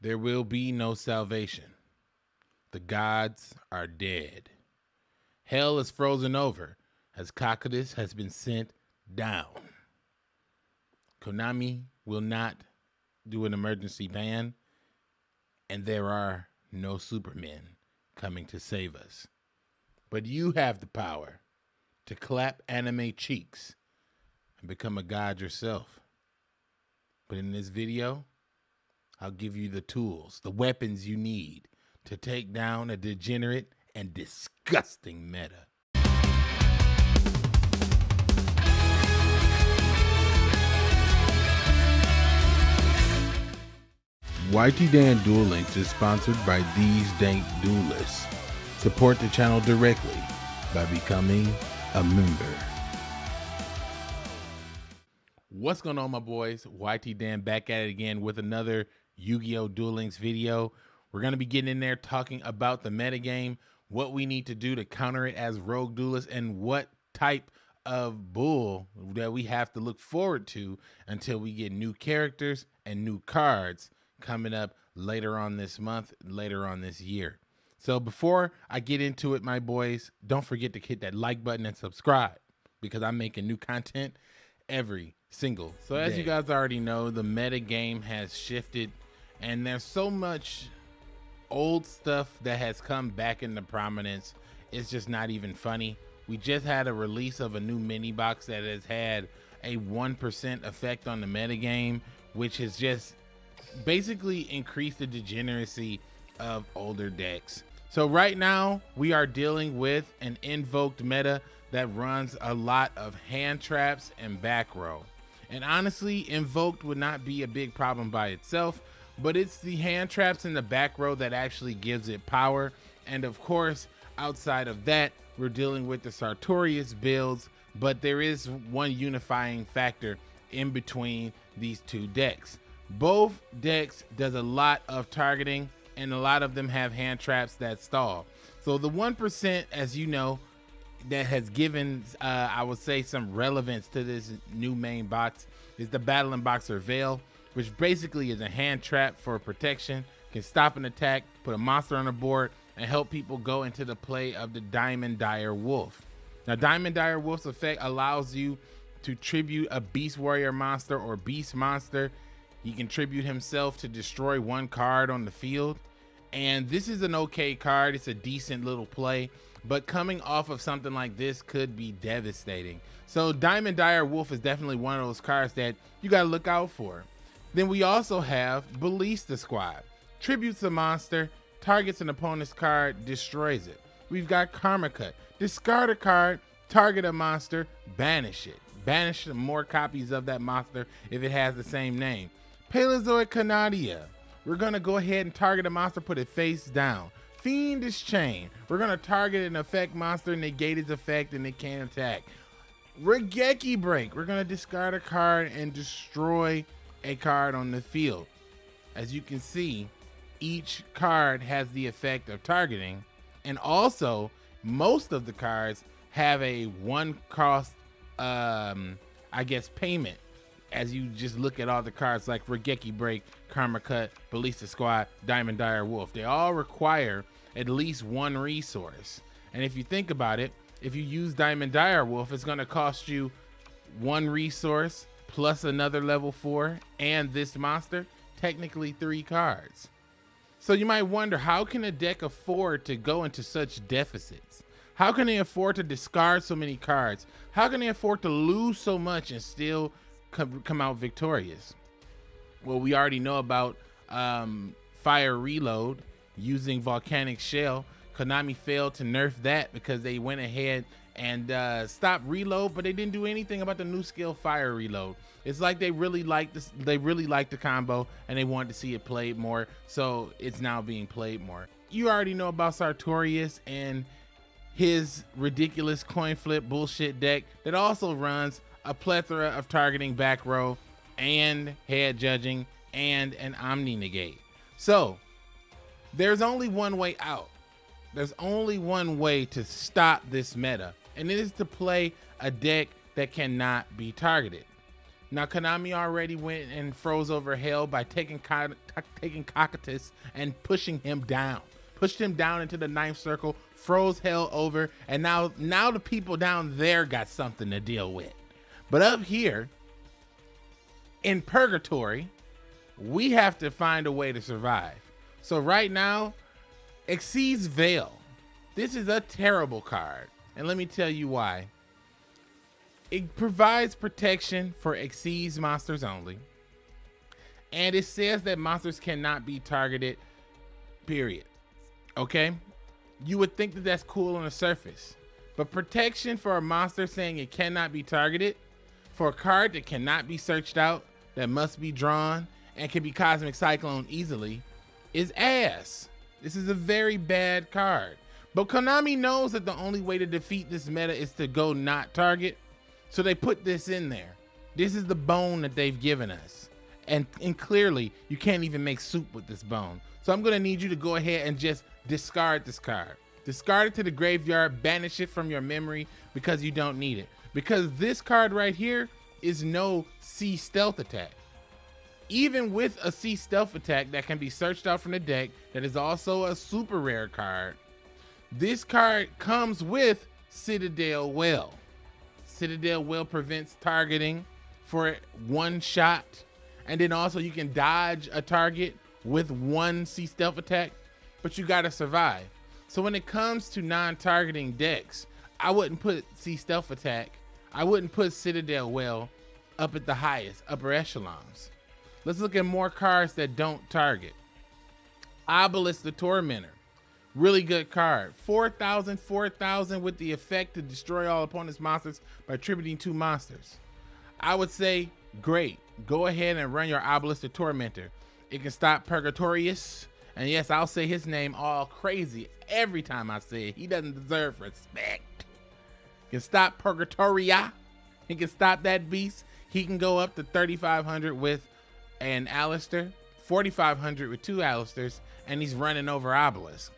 There will be no salvation. The gods are dead. Hell is frozen over as Cocytus has been sent down. Konami will not do an emergency ban, and there are no supermen coming to save us. But you have the power to clap anime cheeks and become a god yourself. But in this video, I'll give you the tools, the weapons you need to take down a degenerate and disgusting meta. YT Dan Duel Links is sponsored by These Dank Duelists. Support the channel directly by becoming a member. What's going on, my boys? YT Dan back at it again with another Yu-Gi-Oh! Duel Links video. We're going to be getting in there talking about the metagame, what we need to do to counter it as rogue duelists, and what type of bull that we have to look forward to until we get new characters and new cards coming up later on this month, later on this year. So before I get into it, my boys, don't forget to hit that like button and subscribe because I'm making new content every single. So as you guys already know, the meta game has shifted and there's so much old stuff that has come back into prominence. It's just not even funny. We just had a release of a new mini box that has had a 1% effect on the metagame, which has just basically increased the degeneracy of older decks. So right now we are dealing with an invoked meta that runs a lot of hand traps and back row. And honestly, invoked would not be a big problem by itself, but it's the hand traps in the back row that actually gives it power. And of course, outside of that, we're dealing with the Sartorius builds, but there is one unifying factor in between these two decks. Both decks does a lot of targeting and a lot of them have hand traps that stall. So the 1%, as you know, that has given, uh, I would say, some relevance to this new main box is the Battling Boxer Veil, which basically is a hand trap for protection, can stop an attack, put a monster on the board, and help people go into the play of the Diamond Dire Wolf. Now, Diamond Dire Wolf's effect allows you to tribute a Beast Warrior monster or Beast monster. He can tribute himself to destroy one card on the field. And this is an okay card. It's a decent little play. But coming off of something like this could be devastating. So Diamond Dire Wolf is definitely one of those cards that you got to look out for. Then we also have Ballista Squad. Tributes a monster, targets an opponent's card, destroys it. We've got Karma Cut. Discard a card, target a monster, banish it. Banish more copies of that monster if it has the same name. Paleozoic Canadia. We're going to go ahead and target a monster, put it face down. Fiendish Chain. We're going to target an effect monster, negate its effect, and it can't attack. Raigeki Break. We're going to discard a card and destroy a card on the field. As you can see, each card has the effect of targeting, and also most of the cards have a one cost, um, I guess, payment. As you just look at all the cards like Raigeki Break, Karma Cut, Ballista Squad, Diamond Dire Wolf, they all require at least one resource. And if you think about it, if you use Diamond Dire Wolf, it's going to cost you one resource plus another level four and this monster, technically three cards. So you might wonder, how can a deck afford to go into such deficits? How can they afford to discard so many cards? How can they afford to lose so much and still come, out victorious? Well, we already know about um, Fire Reload using Volcanic Shell. Konami failed to nerf that because they went ahead and uh, stopped Reload, but they didn't do anything about the new skill Fire Reload. It's like they really liked this, they really liked the combo and they wanted to see it played more, so it's now being played more. You already know about Sartorius and his ridiculous coin flip bullshit deck that also runs a plethora of targeting back row and head judging and an omni negate. So there's only one way out. There's only one way to stop this meta, and it is to play a deck that cannot be targeted. Now Konami already went and froze over hell by taking taking Cocytus and pushing him down. Pushed him down into the ninth circle, froze hell over, and now now the people down there got something to deal with. But up here in purgatory, we have to find a way to survive. So right now, Xyz Veil. This is a terrible card. And let me tell you why. It provides protection for Xyz monsters only. And it says that monsters cannot be targeted, period. Okay? You would think that that's cool on the surface. But protection for a monster saying it cannot be targeted, for a card that cannot be searched out, that must be drawn, and can be Cosmic Cyclone easily, is ass. This is a very bad card. But Konami knows that the only way to defeat this meta is to go not target. So they put this in there. This is the bone that they've given us. And, and clearly, you can't even make soup with this bone. So I'm going to need you to go ahead and just discard this card. Discard it to the graveyard, banish it from your memory because you don't need it. Because this card right here is no Sea Stealth Attack. Even with a Sea Stealth Attack that can be searched out from the deck, that is also a super rare card, this card comes with Citadel Well. Citadel Well prevents targeting for one shot. And then also you can dodge a target with one Sea Stealth Attack, but you gotta survive. So when it comes to non-targeting decks, I wouldn't put Sea Stealth Attack. I wouldn't put Citadel Well up at the highest, upper echelons. Let's look at more cards that don't target. Obelisk the Tormentor. Really good card. 4,000, 4,000 with the effect to destroy all opponent's monsters by attributing two monsters. I would say, great. Go ahead and run your Obelisk the Tormentor. It can stop Purgatorius. And yes, I'll say his name all crazy every time I say it. He doesn't deserve respect. Can stop Purgatoria. He can stop that beast. He can go up to 3,500 with an Aleister, 4,500 with two Aleisters, and he's running over Obelisk.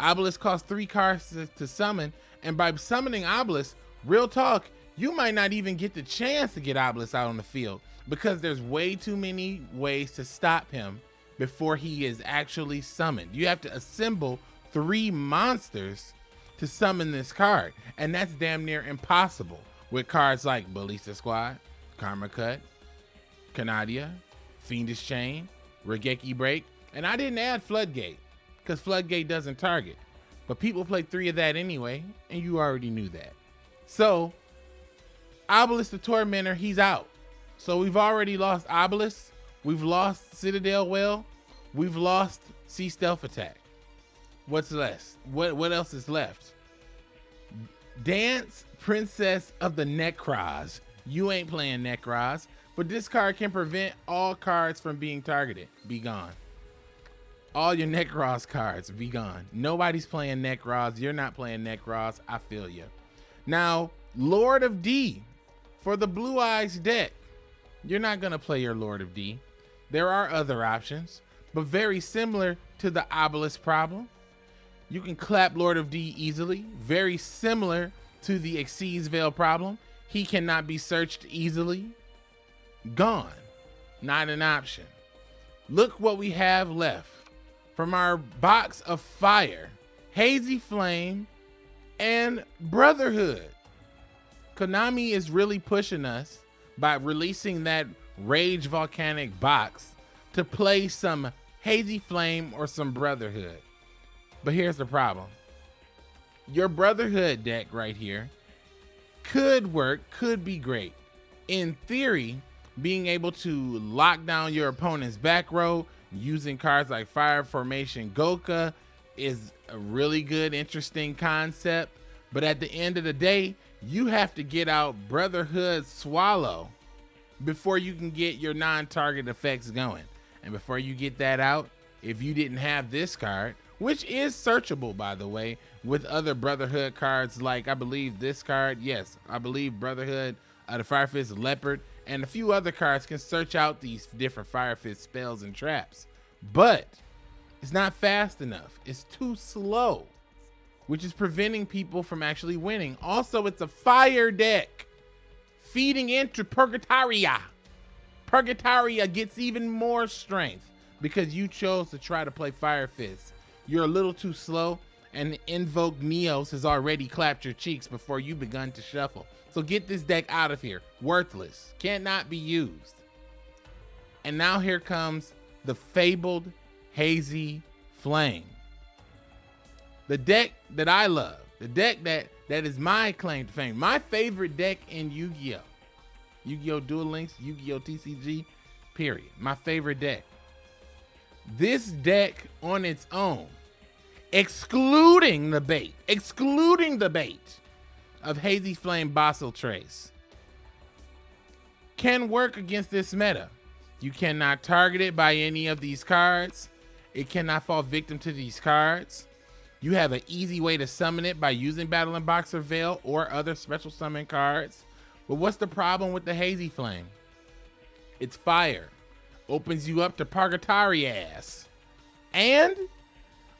Obelisk costs three cards to, to summon, and by summoning Obelisk, real talk, you might not even get the chance to get Obelisk out on the field because there's way too many ways to stop him before he is actually summoned. You have to assemble three monsters to summon this card, and that's damn near impossible with cards like Ballista Squad, Karma Cut, Canadia, Fiendish Chain, Raigeki Break, and I didn't add Floodgate because Floodgate doesn't target. But people play three of that anyway, and you already knew that. So, Obelisk the Tormentor, he's out. So we've already lost Obelisk, we've lost Citadel Well, we've lost Sea Stealth Attack. What's left? What what else is left? Dance Princess of the Nekroz. You ain't playing Nekroz, but this card can prevent all cards from being targeted. Be gone all your Nekroz cards be gone. Nobody's playing Nekroz. You're not playing Nekroz. I feel you. Now, Lord of D for the Blue Eyes deck. You're not going to play your Lord of D. There are other options, but very similar to the Obelisk problem. You can clap Lord of D easily. Very similar to the Xyz Veil problem. He cannot be searched easily. Gone. Not an option. Look what we have left from our box of fire, Hazy Flame, and Brotherhood. Konami is really pushing us by releasing that Rage Volcanic box to play some Hazy Flame or some Brotherhood. But here's the problem. Your Brotherhood deck right here could work, could be great. In theory, being able to lock down your opponent's back row using cards like Fire Formation Goka is a really good, interesting concept. But at the end of the day, you have to get out Brotherhood Swallow before you can get your non-target effects going. And before you get that out, if you didn't have this card, which is searchable by the way, with other Brotherhood cards like I believe this card, yes, I believe Brotherhood, uh, the Fire Fist Leopard, and a few other cards can search out these different Fire Fist spells and traps. But it's not fast enough. It's too slow, which is preventing people from actually winning. Also, it's a fire deck feeding into Purgatoria. Purgatoria gets even more strength because you chose to try to play Fire Fist. You're a little too slow, and Invoke Neos has already clapped your cheeks before you begun to shuffle. So get this deck out of here. Worthless. Cannot be used. And now here comes the fabled Hazy Flame. The deck that I love. The deck that that is my claim to fame. My favorite deck in Yu-Gi-Oh! Yu-Gi-Oh! Duel Links, Yu-Gi-Oh! TCG, period. My favorite deck. This deck on its own, excluding the bait, excluding the bait of Hazy Flame Basiltrice, can work against this meta. You cannot target it by any of these cards. It cannot fall victim to these cards. You have an easy way to summon it by using Battling Boxer Veil or other special summon cards. But what's the problem with the Hazy Flame? It's fire. Opens you up to Purgatory ass. And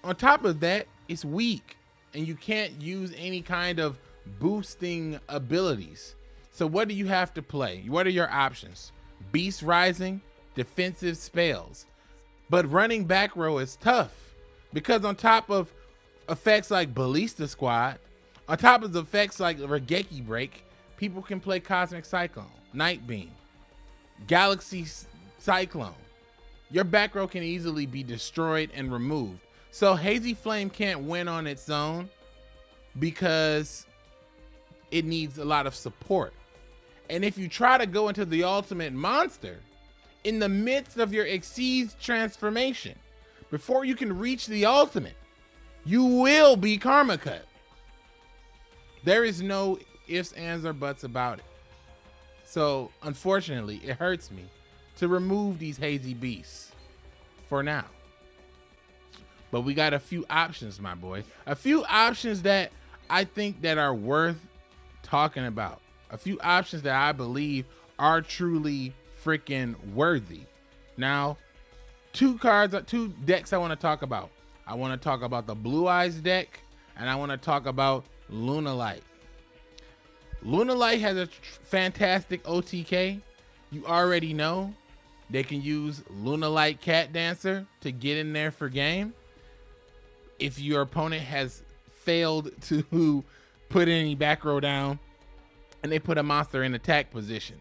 on top of that, it's weak. And you can't use any kind of boosting abilities. So what do you have to play? What are your options? Beast Rising, defensive spells. But running back row is tough because on top of effects like Ballista Squad, on top of effects like Raigeki Break, people can play Cosmic Cyclone, Night Beam, Galaxy Cyclone. Your back row can easily be destroyed and removed. So Hazy Flame can't win on its own because it needs a lot of support. And if you try to go into the ultimate monster in the midst of your Xyz transformation, before you can reach the ultimate, you will be karma cut. There is no ifs, ands, or buts about it. So, unfortunately, it hurts me to remove these hazy beasts for now. But we got a few options, my boy. A few options that I think that are worth talking about. A few options that I believe are truly freaking worthy. Now, two cards, two decks I want to talk about. I want to talk about the Blue Eyes deck, and I want to talk about Lunalight. Luna Light has a fantastic OTK. You already know they can use Lunalight Cat Dancer to get in there for game. If your opponent has failed to put any back row down and they put a monster in attack position,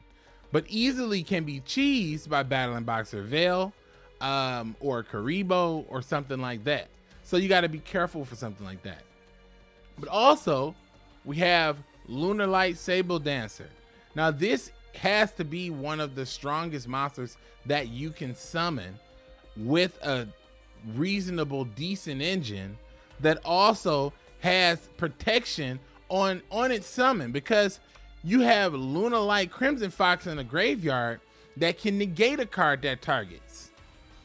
but easily can be cheesed by Battling Boxer Veil um, or Kuriboh or something like that. So you got to be careful for something like that. But also, we have Lunar Light Sabre Dancer. Now, this has to be one of the strongest monsters that you can summon with a reasonable, decent engine that also has protection on on its summon because you have Luna Light Crimson Fox in the graveyard that can negate a card that targets.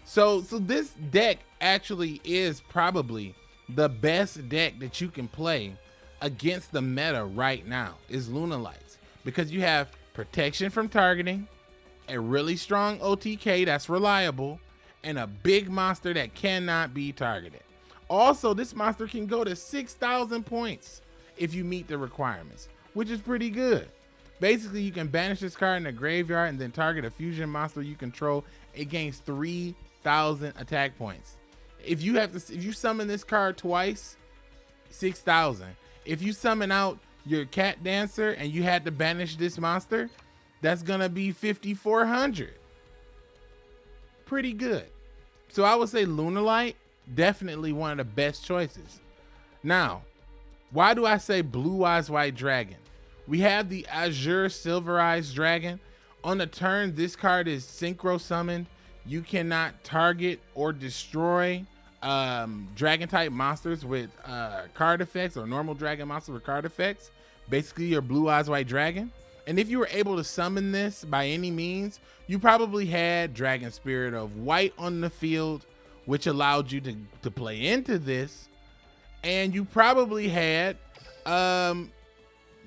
So so this deck actually is probably the best deck that you can play against the meta right now is Luna Lights because you have protection from targeting, a really strong OTK that's reliable, and a big monster that cannot be targeted. Also, this monster can go to 6,000 points if you meet the requirements, which is pretty good. Basically, you can banish this card in the graveyard and then target a fusion monster you control. It gains 3,000 attack points. If you have to, if you summon this card twice, six thousand. If you summon out your cat dancer and you had to banish this monster, that's gonna be fifty four hundred. Pretty good. So I would say Lunar Light, definitely one of the best choices. Now, why do I say Blue Eyes White Dragon? We have the Azure Silver Eyes Dragon. On the turn, this card is synchro summoned. You cannot target or destroy um, dragon type monsters with uh, card effects or normal dragon monsters with card effects. Basically, your blue eyes white dragon. And if you were able to summon this by any means, you probably had Dragon Spirit of White on the field, which allowed you to, to play into this. And you probably had, um,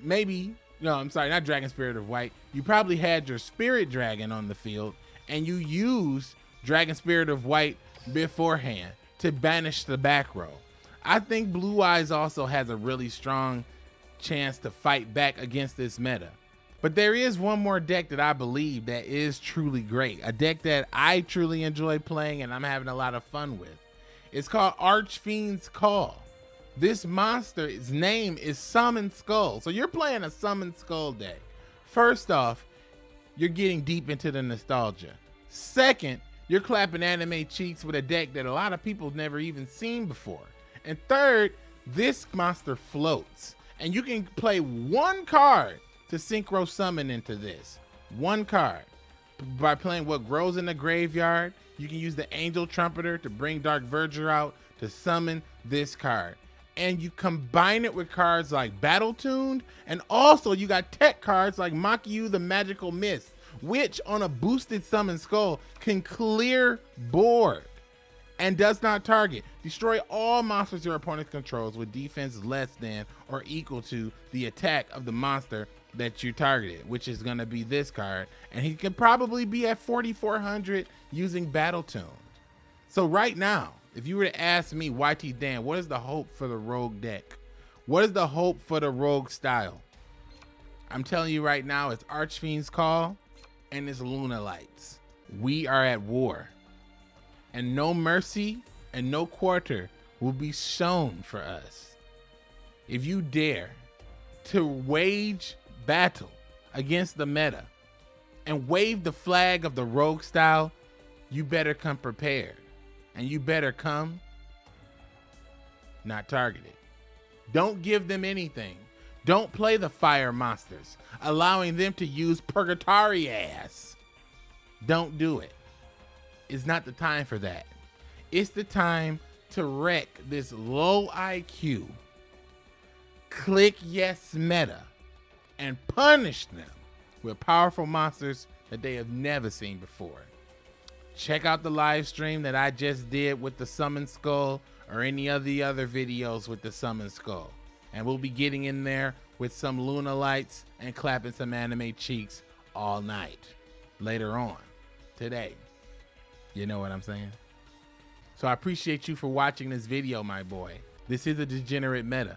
maybe, no, I'm sorry, not Dragon Spirit of White. You probably had your Spirit Dragon on the field, and you used Dragon Spirit of White beforehand to banish the back row. I think Blue Eyes also has a really strong chance to fight back against this meta. But there is one more deck that I believe that is truly great. A deck that I truly enjoy playing and I'm having a lot of fun with. It's called Archfiend's Call. This monster's name is Summon Skull. So you're playing a Summon Skull deck. First off, you're getting deep into the nostalgia. Second, you're clapping anime cheeks with a deck that a lot of people have never even seen before. And third, this monster floats. And you can play one card to synchro summon into this. One card. By playing what grows in the graveyard, you can use the Angel Trumpeter to bring Dark Verger out to summon this card. And you combine it with cards like Battle Tuned, and also you got tech cards like Makiu the Magical Mist, which on a boosted summon skull can clear board and does not target. Destroy all monsters your opponent controls with defense less than or equal to the attack of the monster that you targeted, which is going to be this card. And he can probably be at 4,400 using Battle Tune. So right now, if you were to ask me, YT Dan, what is the hope for the Rogue deck? What is the hope for the Rogue style? I'm telling you right now, it's Archfiend's Call and it's Luna Lights. We are at war. And no mercy and no quarter will be shown for us. If you dare to wage battle against the meta and wave the flag of the rogue style, you better come prepared. And you better come not targeted. Don't give them anything. Don't play the fire monsters, allowing them to use purgatory ass. Don't do it. It's not the time for that. It's the time to wreck this low IQ, click yes meta, and punish them with powerful monsters that they have never seen before. Check out the live stream that I just did with the Summon Skull or any of the other videos with the Summon Skull and we'll be getting in there with some Luna lights and clapping some anime cheeks all night later on today. You know what I'm saying? So I appreciate you for watching this video, my boy. This is a degenerate meta,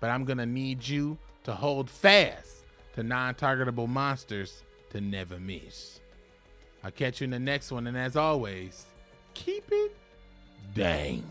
but I'm gonna need you to hold fast to non-targetable monsters to never miss. I'll catch you in the next one, and as always, keep it dank.